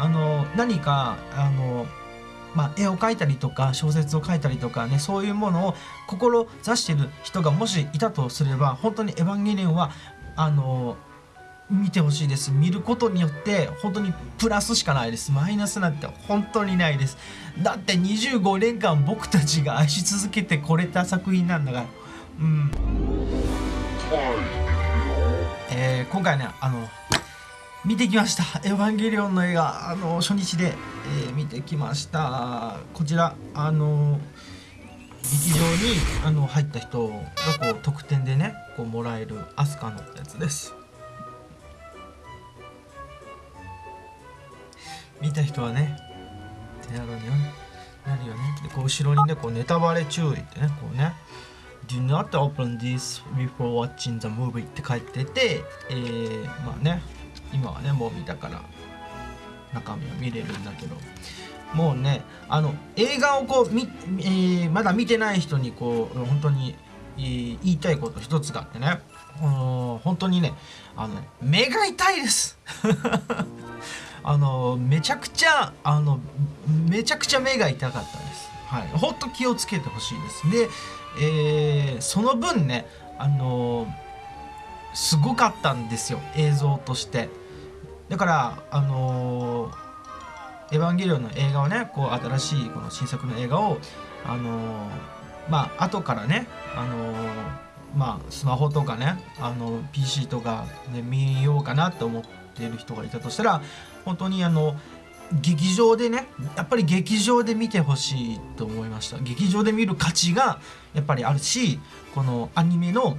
あの何かあのまあ、絵を描いたりとか小説を書いたりとかねそういうものを志している人がもしいたとすれば本当に「エヴァンゲリオンは」あの見てほしいです。見ることによって本当にプラスしかないです。マイナスなんて本当にないです。だって25年間僕たちが愛し続けてこれた作品なんだから。うん。えー、今回ねあの見てきました「エヴァンゲリオン」の映画あの初日で、えー、見てきました。こちらあの劇場にあの入った人がこう特典でねこうもらえるアスカのやつです。見た人はねってなるよねなるよね。でこう後ろにねこうネタバレ注意ってねこうね Do not open this before watching the movie って書いてて、えー、まあね今はねもう見たから中身は見れるんだけどもうねあの映画をこうみ、えー、まだ見てない人にこう本当に、えー、言いたいこと一つがあってね本当にねあの目が痛いです あのめちゃくちゃあのめちゃくちゃ目が痛かったです。はい、ほんと気をつけてほしいです。で、えー、その分ねあのすごかったんですよ映像として。だからあのエヴァンゲリオンの映画をねこう新しいこの新作の映画をあのまあ後からねあのまあスマホとかねあの PC とかで見ようかなって思っている人がいたとしたら本当にあの劇場でねやっぱり劇場で見てほしいと思いました。劇場で見る価値がやっぱりあるしこのアニメの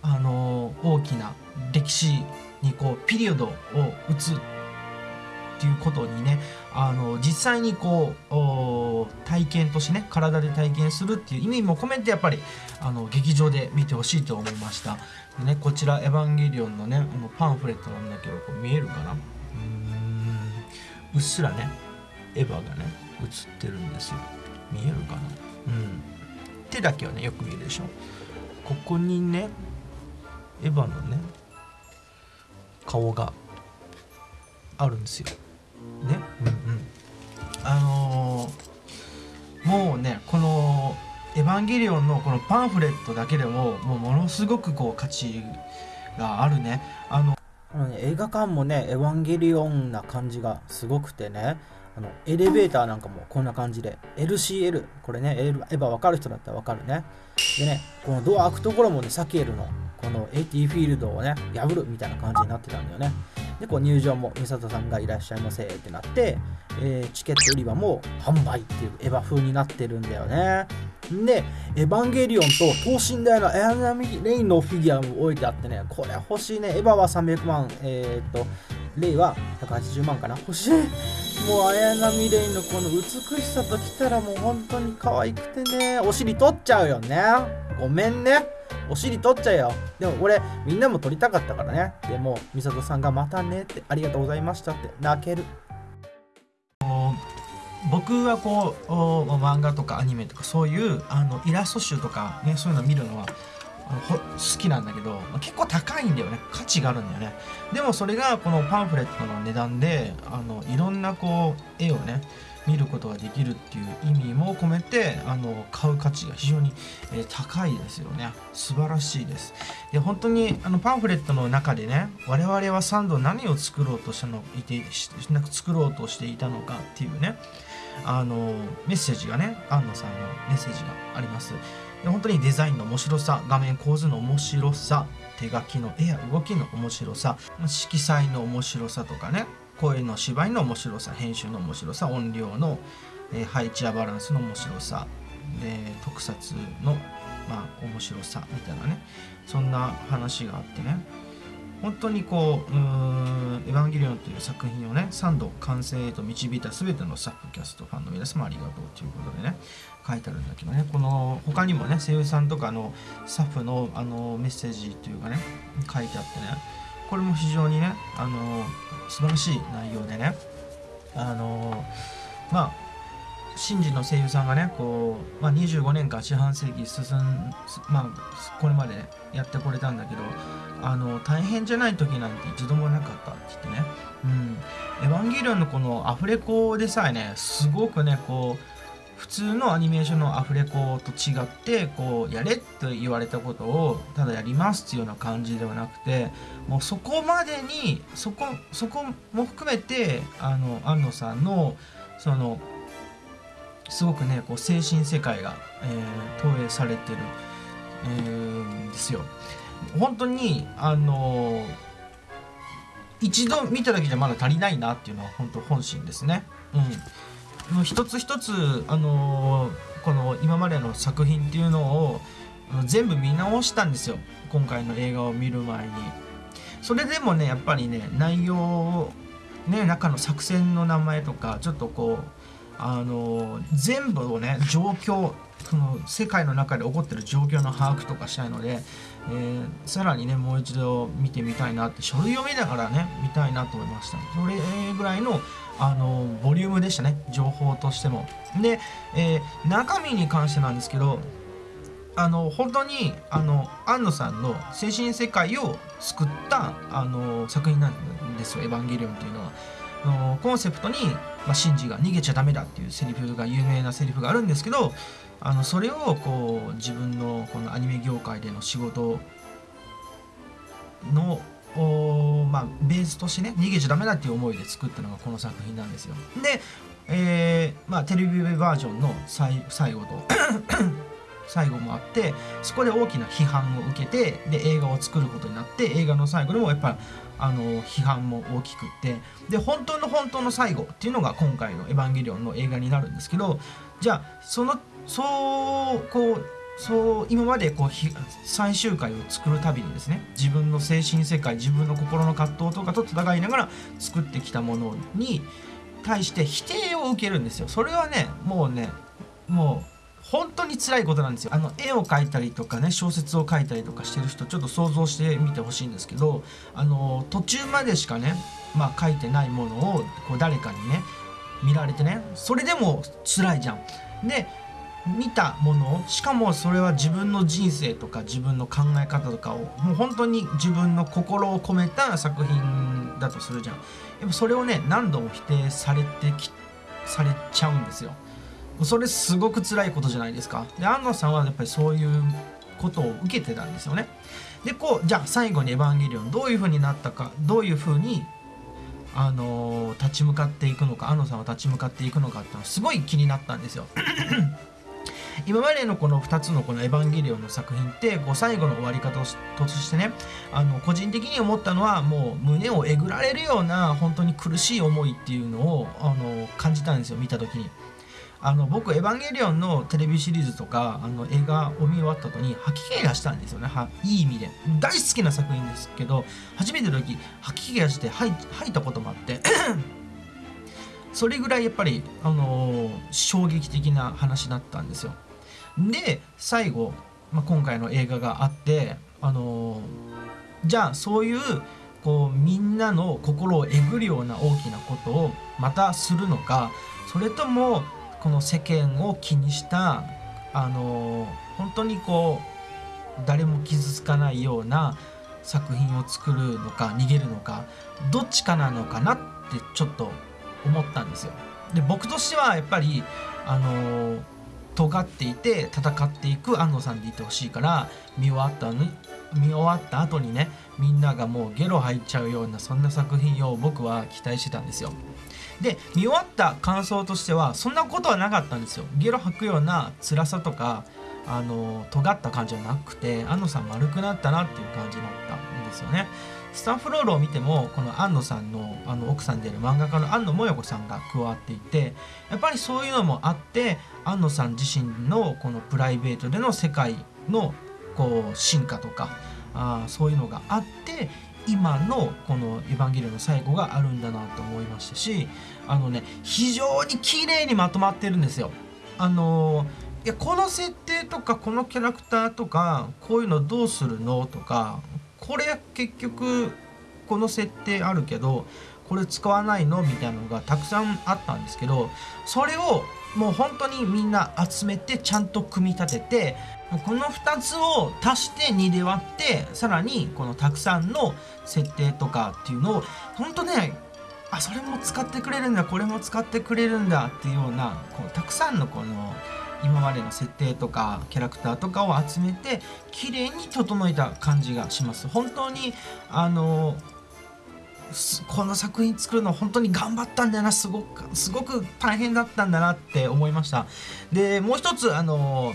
あの大きな歴史にこうピリオドを打つっていうことにねあの実際にこう体験としてね体で体験するっていう意味も込めてやっぱりあの劇場で見てほしいと思いました。でねこちら「エヴァンゲリオン」のねあのパンフレットなんだけどこう見えるかな？うっすらねエヴァがね映ってるんですよ。見えるかな？うん。手だけはねよく見えるでしょ。ここにねエヴァのね顔があるんですよ。ね？うんうん。あのー、もうねこの「エヴァンゲリオン」のこのパンフレットだけでももうものすごくこう価値があるね。あの映画館もね、エヴァンゲリオンな感じがすごくてね、あのエレベーターなんかもこんな感じで、LCL、これね、エヴァ分かる人だったら分かるね。でね、このドア開くところもね、サケルのこの AT フィールドをね、破るみたいな感じになってたんだよね。で、こう入場も美里さんがいらっしゃいませってなって、えー、チケット売り場も販売っていうエヴァ風になってるんだよね。で、エヴァンゲリオンと等身大のエアナミレインのフィギュアも置いてあってね、これ欲しいね。エヴァは300万、えー、っと、レイは180万かな。欲しい。もう綾波レイのこの美しさときたらもう本当に可愛くてね、お尻取っちゃうよね。ごめんね。お尻取っちゃうよ。でも俺、みんなも撮りたかったからね。でも、美里さんがまたねって、ありがとうございましたって泣ける。僕はこう漫画とかアニメとかそういうあのイラスト集とかねそういうの見るのは好きなんだけど結構高いんだよね価値があるんだよねでもそれがこのパンフレットの値段であのいろんなこう絵をね見ることができるっていう意味も込めてあの買う価値が非常に、えー、高いですよね。素晴らしいです。で本当にあのパンフレットの中でね我々はサンド何を作ろうとしたのいてなく作ろうとしていたのかっていうねあのメッセージがね安野さんのメッセージがあります。で本当にデザインの面白さ画面構図の面白さ手書きの絵や動きの面白さ色彩の面白さとかね声の芝居の面白さ編集の面白さ音量の、えー、配置やバランスの面白さで特撮のまあ面白さみたいなね。そんな話があってね。本当にこう「うーんエヴァンゲリオン」という作品をね3度完成へと導いた全てのスタッフキャストファンの皆様ありがとうということでね書いてあるんだけどね。この他にもね声優さんとかのスタッフのあのメッセージというかね書いてあってね。これも非常にねあの素晴らしい内容でねあのまあシンジの声優さんがねこう、まあ、25年間四半世紀進んまあこれまでやってこれたんだけどあの大変じゃない時なんて一度もなかったって言ってね「うん、エヴァンゲリオン」のこのアフレコでさえねすごくねこう普通のアニメーションのアフレコと違ってこうやれって言われたことをただやりますっていうような感じではなくてもうそこまでにそこそこも含めてあの安野さんのそのすごくねこう精神世界が、えー、投影されてる、えー、ですよ。本当にあの一度見ただけじゃまだ足りないなっていうのは本当本心ですね。うんもう一つ一つ、あの、この今までの作品っていうのを全部見直したんですよ。今回の映画を見る前に。それでもねやっぱりね内容ね中の作戦の名前とかちょっとこうあの、全部をね状況その世界の中で起こってる状況の把握とかしたいので、えー、さらにねもう一度見てみたいなって書類を見ながらね見たいなと思いました。それぐらいのあのボリュームでしたね。情報としても。で、えー、中身に関してなんですけどあの本当にあの安野さんの精神世界を救ったあの作品なんですよ「エヴァンゲリオン」というのは。のコンセプトに、まあ、シンジが逃げちゃダメだっていうセリフが有名なセリフがあるんですけどあのそれをこう自分のこのアニメ業界での仕事のまあ、ベースとしてね逃げちゃダメだっていう思いで作ったのがこの作品なんですよ。で、えーまあ、テレビバージョンの最後と 最後もあってそこで大きな批判を受けてで映画を作ることになって映画の最後でもやっぱあの批判も大きくってで本当の本当の最後っていうのが今回の「エヴァンゲリオン」の映画になるんですけどじゃあそのそうこうそう今までこう最終回を作るたびにですね自分の精神世界自分の心の葛藤とかと戦いながら作ってきたものに対して否定を受けるんですよそれはねもうねもう本当に辛いことなんですよあの絵を描いたりとかね小説を書いたりとかしてる人ちょっと想像してみてほしいんですけどあの途中までしかねまあ書いてないものをこう誰かにね見られてねそれでも辛いじゃん。で見たものしかもそれは自分の人生とか自分の考え方とかをもう本当に自分の心を込めた作品だとするじゃん。やっぱそれをね何度も否定されてきされちゃうんですよ。それすごく辛いことじゃないですか。で安野さんはやっぱりそういうことを受けてたんですよね。でこうじゃあ最後に「エヴァンゲリオン」どういう風になったかどういう風にあのー、立ち向かっていくのか安野さんは立ち向かっていくのかっていうのはすごい気になったんですよ。今までのこの2つのこの「エヴァンゲリオン」の作品ってこう最後の終わり方としてねあの個人的に思ったのはもう胸をえぐられるような本当に苦しい思いっていうのをあの感じたんですよ見た時に。あの僕「エヴァンゲリオン」のテレビシリーズとかあの映画を見終わった後に吐き気がしたんですよね。はいい意味で。大好きな作品ですけど初めての時吐き気がして吐いたこともあって。それぐらいやっぱり、あのー、衝撃的な話だったんですよ。で最後、まあ、今回の映画があってあのじゃあそういうこうみんなの心をえぐるような大きなことをまたするのかそれともこの世間を気にしたあの本当にこう誰も傷つかないような作品を作るのか逃げるのかどっちかなのかなってちょっと思ったんですよ。で僕としてはやっぱりあの尖っていて戦っていく安野さんでいてほしいから見終わったの見終わった後にねみんながもうゲロ吐いちゃうようなそんな作品を僕は期待してたんですよ。で見終わった感想としてはそんなことはなかったんですよ。ゲロ吐くような辛さとかあの尖った感じじゃなくて安野さん丸くなったなっていう感じだったんですよね。スタッフロールを見てもこの安野さんのあの奥さんである漫画家の安野萌子さんが加わっていてやっぱりそういうのもあって安野さん自身のこのプライベートでの世界のこう進化とかあそういうのがあって今のこの「エヴァンゲリオン」の最後があるんだなと思いましたしあのね非常に綺麗にまとまってるんですよ。あのいやこの設定とかこのキャラクターとかこういうのどうするのとかこれ結局この設定あるけどこれ使わないのみたいなのがたくさんあったんですけどそれをもう本当にみんな集めてちゃんと組み立ててこの2つを足して2で割ってさらにこのたくさんの設定とかっていうのを本当ねあそれも使ってくれるんだこれも使ってくれるんだっていうようなこうたくさんのこの今までの設定とかキャラクターとかを集めて綺麗に整えた感じがします。本当にあのこの作品作るの本当に頑張ったんだなすごくすごく大変だったんだなって思いました。でもう一つあの、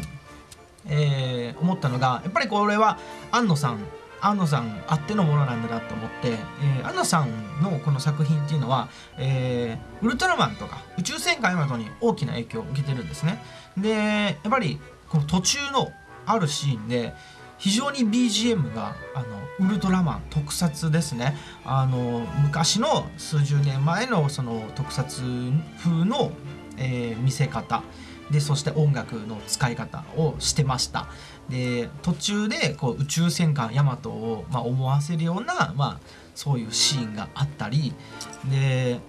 えー、思ったのがやっぱりこれは安野さん安野さんあってのものなんだなと思って、えー、安野さんのこの作品っていうのは、えー、ウルトラマンとか宇宙戦艦ヤマトに大きな影響を受けてるんですね。でやっぱりこの途中のあるシーンで非常に BGM があのウルトラマン特撮ですね。あの昔の数十年前のその特撮風の、えー、見せ方。でそして音楽の使い方をしてましたで途中でこう宇宙戦艦ヤマトを、まあ、思わせるような、まあ、そういうシーンがあったりで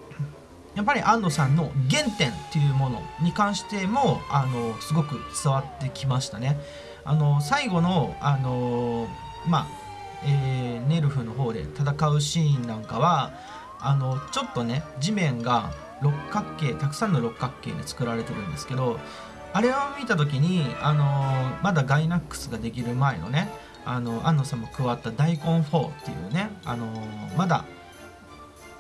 やっぱり安藤さんの原点っていうものに関してもあのすごく伝わってきましたね。あの最後のあのまあ、えー、ネルフの方で戦うシーンなんかはあのちょっとね地面が六角形たくさんの六角形で作られてるんですけどあれを見た時にあのまだガイナックスができる前のねあの安野さんも加わった大根4っていうねあのまだ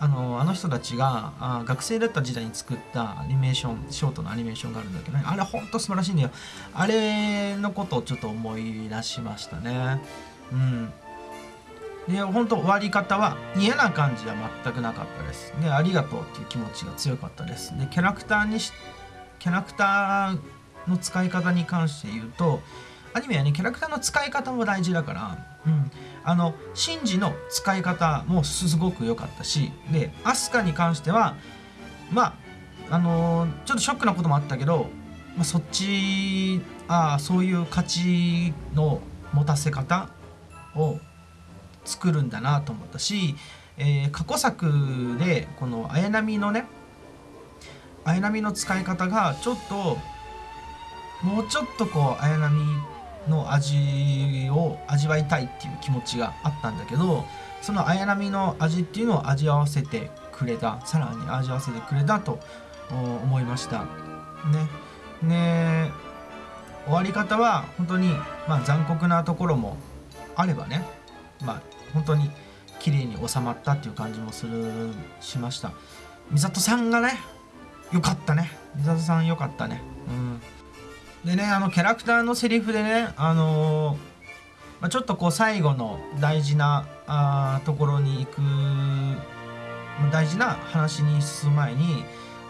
あのあの人たちがあ学生だった時代に作ったアニメーションショートのアニメーションがあるんだけどねあれほんと素晴らしいんだよ。あれのことをちょっと思い出しましたね。うん。で本当終わり方は嫌な感じは全くなかったです。でありがとうっていう気持ちが強かったです。でキャラクターにしキャラクターの使い方に関して言うとアニメはねキャラクターの使い方も大事だから、うん、あのシンジの使い方もすごく良かったしでアスカに関してはまああのー、ちょっとショックなこともあったけど、まあ、そっちあそういう価値の持たせ方を作るんだなと思ったし、えー、過去作でこの綾波のね綾波の使い方がちょっともうちょっとこう綾波の味を味わいたいっていう気持ちがあったんだけどその綾波の味っていうのを味合わせてくれたさらに味合わせてくれたと思いました。ね。ね。終わり方は本当に、まあ、残酷なところもあればねまあ本当に綺麗に収まったっていう感じもするしました。美里さんがねよかったね。美里さんよかったね。うん。でねあのキャラクターのセリフでねあのー、まあ、ちょっとこう最後の大事なあところに行く大事な話に進む前に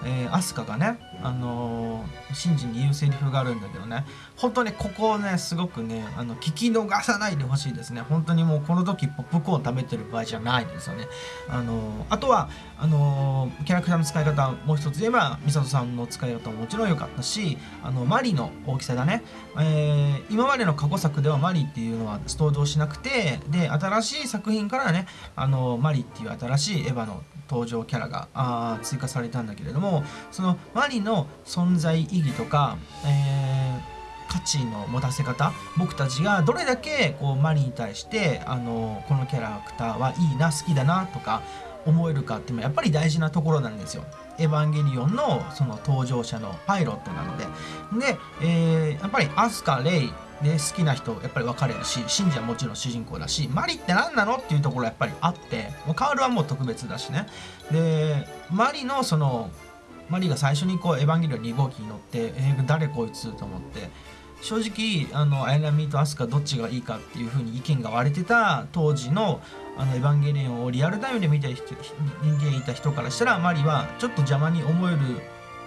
えー、アスカがね、あのー、シンジに言うセリフがあるんだけどね。本当にここをねすごくねあの聞き逃さないでほしいですね。本当にもうこの時ポップコーン食べてる場合じゃないですよね。あのー、あとはあのキャラクターの使い方もう一つ言えば美里さんの使い方ももちろん良かったしあのマリの大きさだね、え今までの過去作ではマリっていうのは登場しなくてで新しい作品からねあのマリっていう新しいエヴァの登場キャラがあ追加されたんだけれどもそのマリの存在意義とか、えー、価値の持たせ方僕たちがどれだけこうマリに対してあのこのキャラクターはいいな好きだなとか思えるかっていうのはやっぱり大事なところなんですよ。エヴァンゲリオンのその登場者のパイロットなので。で、えー、やっぱりアスカ、レイ、ね、好きな人やっぱり分かれるしシンジはもちろん主人公だしマリって何なのっていうところやっぱりあってもうカールはもう特別だしねでマリのそのマリが最初にこうエヴァンゲリオン2号機に乗って「えー、誰こいつ?」と思って正直あのアイラミーとアスカどっちがいいかっていうふうに意見が割れてた当時のあのエヴァンゲリオンをリアルタイムで見て人人間いた人からしたらマリはちょっと邪魔に思える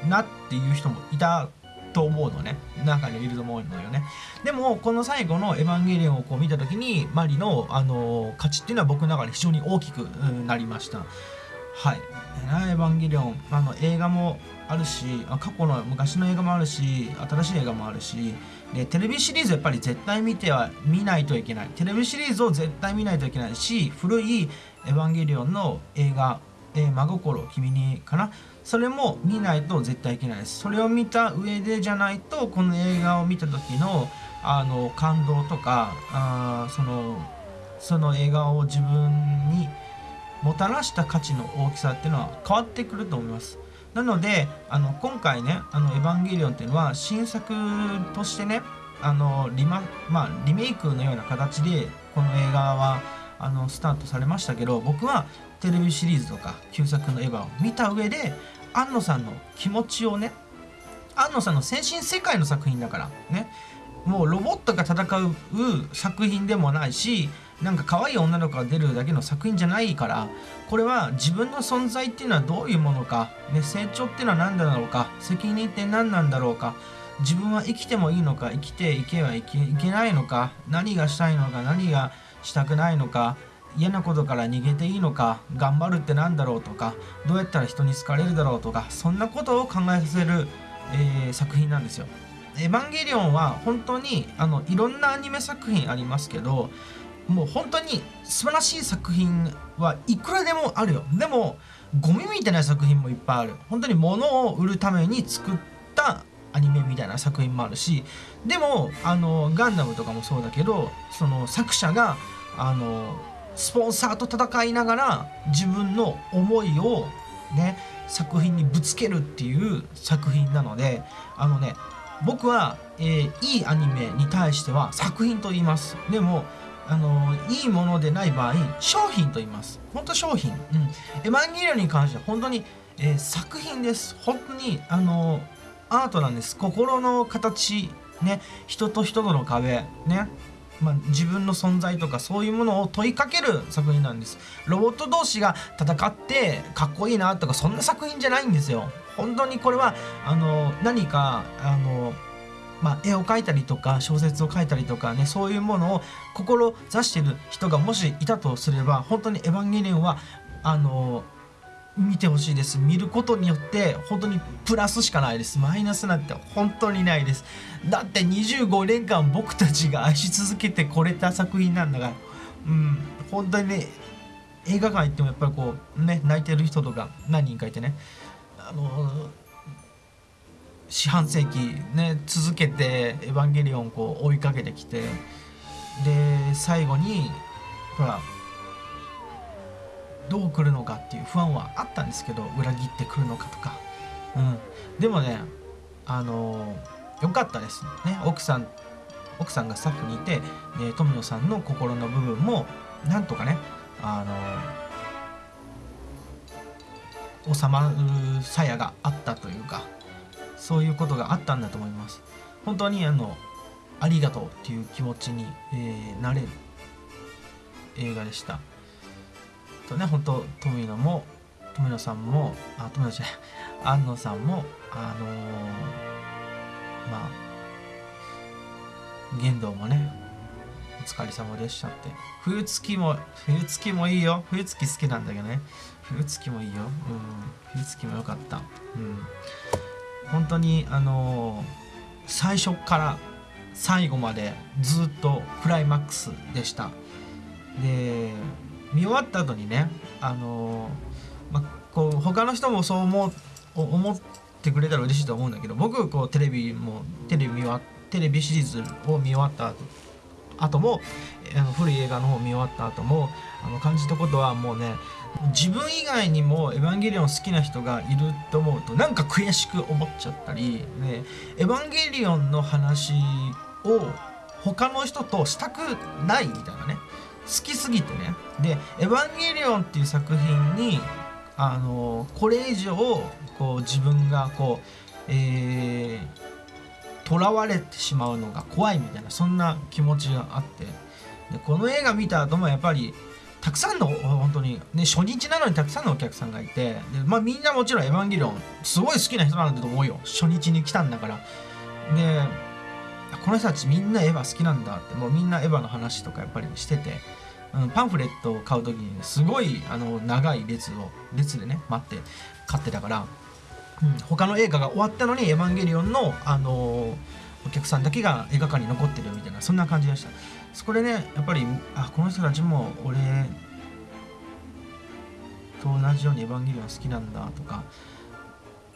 なっていう人もいたと思うのね。中にいると思うのよね。でもこの最後の「エヴァンゲリオン」をこう見た時にマリの、あの価値っていうのは僕の中で非常に大きくなりました。はい「エヴァンゲリオン」あの映画もあるし過去の昔の映画もあるし新しい映画もあるしでテレビシリーズやっぱり絶対見ては見ないといけない。テレビシリーズを絶対見ないといけないし古い「エヴァンゲリオン」の映画えー、真心君にかな。それも見ないと絶対いけないです。それを見た上でじゃないとこの映画を見た時のあの感動とかあそのその映画を自分にもたらした価値の大きさっていうのは変わってくると思います。なのであの今回ね「あのエヴァンゲリオン」っていうのは新作としてねあのリマ、まあ、リメイクのような形でこの映画はあのスタートされましたけど僕はテレビシリーズとか旧作のエヴァを見た上で庵野さんの気持ちをね庵野さんの精神世界の作品だからねもうロボットが戦う作品でもないしなんか可愛い女の子が出るだけの作品じゃないからこれは自分の存在っていうのはどういうものか、ね、成長っていうのは何だろうか責任って何なんだろうか自分は生きてもいいのか生きていけばいけいけないのか何がしたいのか何がしたくないのか嫌なことから逃げていいのか頑張るって何だろうとかどうやったら人に好かれるだろうとかそんなことを考えさせる、えー、作品なんですよ。エヴァンゲリオンは本当にあのいろんなアニメ作品ありますけどもう本当に素晴らしい作品はいくらでもあるよでもゴミみたいな作品もいっぱいある本当に物を売るために作ったアニメみたいな作品もあるしでもあのガンダムとかもそうだけどその作者があのスポンサーと戦いながら自分の思いをね作品にぶつけるっていう作品なのであのね僕は、えー、いいアニメに対しては作品と言います。でもあのいいものでない場合商品と言います。本当商品、うん、エヴァンゲリオンに関しては本当に、えー、作品です。本当にあのアートなんです。心の形ね。人と人との壁ね。まあ、自分の存在とかそういうものを問いかける作品なんです。ロボット同士が戦ってかっこいいなとかそんな作品じゃないんですよ。本当にこれはあの何かあのまあ、絵を描いたりとか小説を書いたりとかねそういうものを志してる人がもしいたとすれば本当に「エヴァンゲリオンは」あの見てほしいです。見ることによって本当にプラスしかないです。マイナスなんて本当にないです。だって25年間僕たちが愛し続けてこれた作品なんだから。うん。本当にね映画館行ってもやっぱりこうね泣いてる人とか何人かいてね。あの四半世紀ね続けて「エヴァンゲリオン」こう追いかけてきて。で最後にほらどう来るのかっていう不安はあったんですけど裏切ってくるのかとか、うん、でもねあのよかったですね。奥さん奥さんがスタッフにいてで富野さんの心の部分もなんとかねあの収まる鞘があったというかそういうことがあったんだと思います。本当にあのありがとうっていう気持ちに、えー、なれる映画でした。とね本当富野も富野さんもあ富野じゃない安野さんもあのー、まあ玄道もねお疲れ様でしたって。冬月も冬月もいいよ。冬月好きなんだけどね。冬月もいいよ。うん。冬月もよかった。うん。本当にあの最初から最後までずっとクライマックスでした。で見終わった後にねあの、まこう他の人もそう思う思ってくれたら嬉しいと思うんだけど僕こうテレビもテレビ見終わテレビシリーズを見終わった後後もあの古い映画の方見終わった後もあの感じたことはもうね自分以外にも「エヴァンゲリオン」好きな人がいると思うとなんか悔しく思っちゃったり、ね、エヴァンゲリオンの話を他の人としたくないみたいなね。好きすぎてね。で「エヴァンゲリオン」っていう作品にあのこれ以上こう自分がこうえー、囚われてしまうのが怖いみたいなそんな気持ちがあって。でこの映画見た後もやっぱりたくさんの本当にね初日なのにたくさんのお客さんがいて。で、まあ、みんなもちろん「エヴァンゲリオン」すごい好きな人なんだと思うよ。初日に来たんだから。でこの人たちみんなエヴァ好きなんだってもうみんなエヴァの話とかやっぱりしててあのパンフレットを買う時にすごいあの長い列を列でね待って買ってたから、うん、他の映画が終わったのに「エヴァンゲリオンの」あのお客さんだけが映画館に残ってるみたいなそんな感じでした。そこでねやっぱりあこの人たちも俺と同じように「エヴァンゲリオン好きなんだ」とか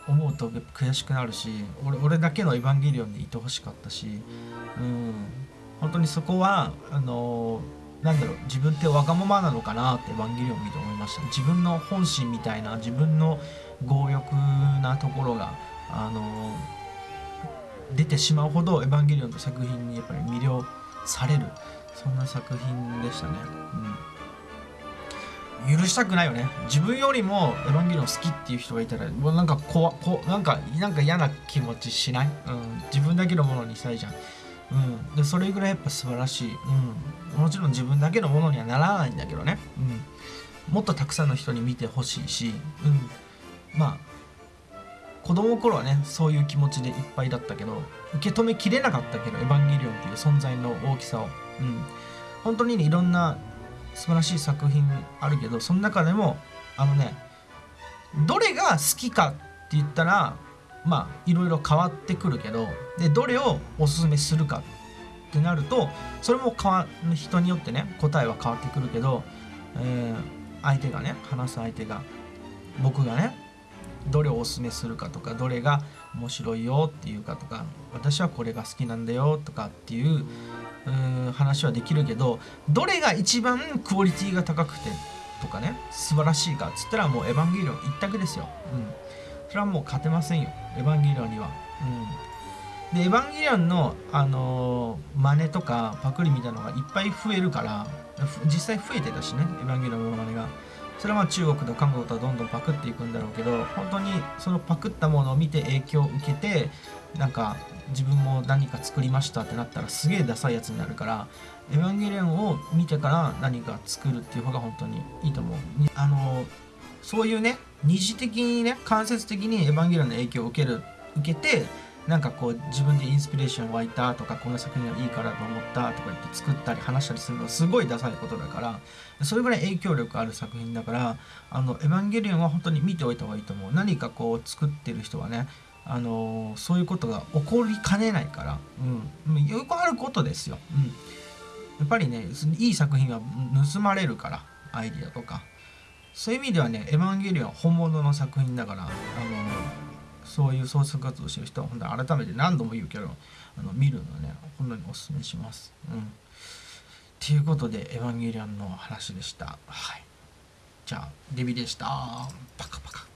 思うと悔しくなるし俺俺だけの「エヴァンゲリオン」でいてほしかったしうん。本当にそこはあのなんだろう自分ってわがままなのかなって「エヴァンゲリオン」見て思いました。自分の本心みたいな自分の強欲なところがあの出てしまうほど「エヴァンゲリオン」の作品にやっぱり魅了される。そんな作品でしたね。うん、許したくないよね。自分よりも「エヴァンゲリオン」好きっていう人がいたらもうなんかここなんかなんか嫌な気持ちしない、うん、自分だけのものにしたいじゃん。うん、でそれぐらいやっぱ素晴らしい、うん、もちろん自分だけのものにはならないんだけどね、うん、もっとたくさんの人に見てほしいし、うん、まあ子供の頃はねそういう気持ちでいっぱいだったけど受け止めきれなかったけど「エヴァンゲリオン」っていう存在の大きさを、うん、本当にねいろんな素晴らしい作品あるけどその中でもあのねどれが好きかって言ったらまあいろいろ変わってくるけどでどれをおすすめするかってなるとそれも変わ人によってね答えは変わってくるけど、えー、相手がね話す相手が僕がねどれをおすすめするかとかどれが面白いよっていうかとか私はこれが好きなんだよとかっていう話はできるけどどれが一番クオリティが高くてとかね素晴らしいかっつったらもう「エヴァンゲリオン」一択ですよ。うんそれはもう勝てませんよエヴァンゲリオンには。うん、でエヴァンゲリオンの、あのー、真似とかパクリみたいなのがいっぱい増えるから実際増えてたしねエヴァンゲリオンの真似が。それはまあ中国と韓国とはどんどんパクっていくんだろうけど本当にそのパクったものを見て影響を受けてなんか自分も何か作りましたってなったらすげえダサいやつになるからエヴァンゲリオンを見てから何か作るっていう方が本当にいいと思う。あのそういうね二次的にね間接的に「エヴァンゲリオン」の影響を受ける受けてなんかこう自分でインスピレーション湧いたとかこの作品がいいからと思ったとか言って作ったり話したりするのはすごいダサいことだからそれぐらい影響力ある作品だからあのエヴァンゲリオンは本当に見ておいた方がいいと思う。何かこう作ってる人はねあのそういうことが起こりかねないから、うん、よくあることですよ、うん、やっぱりねいい作品は盗まれるからアイディアとか。そういう意味ではね「エヴァンゲリオン」は本物の作品だからあのそういう創作活動してる人は本当に改めて何度も言うけどあの見るのね本当におすすめします。うん、っていうことで「エヴァンゲリアン」の話でした。はい、じゃあデビでした。パカパカ。